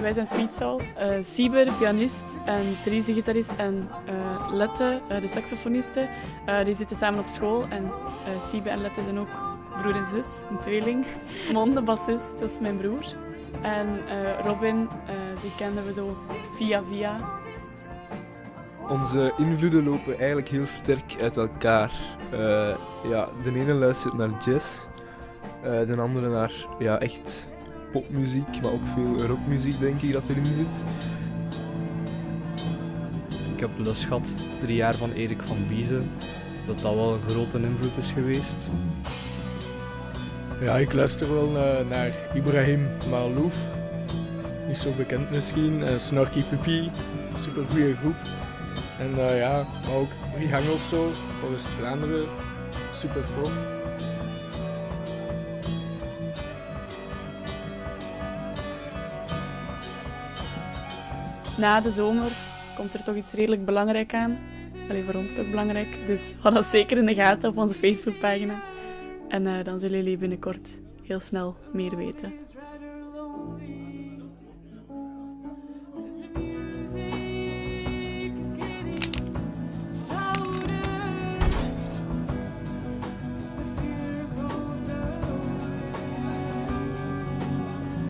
Wij zijn Sweet Salt. Uh, Sieber, pianist en Therese, gitarist en uh, Lette, uh, de saxofoniste, die zitten samen op school. En Sieber en Lette zijn ook broer en zus, een tweeling. Mon, de bassist, dat is mijn broer. En Robin, die kenden we zo via via. Onze invloeden lopen eigenlijk heel sterk uit elkaar. ja, de ene luistert naar jazz, de andere naar ja, echt popmuziek, maar ook veel rockmuziek denk ik dat erin zit. Ik heb les gehad, drie jaar van Erik van Biezen, dat dat wel een grote invloed is geweest. Ja, ik luister wel uh, naar Ibrahim Malouf, niet zo bekend misschien, uh, Snorky Puppy, super goede groep. En uh, ja, maar ook Rihanna of zo, voor West-Vlaanderen, super tof. Na de zomer komt er toch iets redelijk belangrijk aan. Alleen voor ons toch belangrijk. Dus hou dat zeker in de gaten op onze Facebookpagina. En uh, dan zullen jullie binnenkort heel snel meer weten.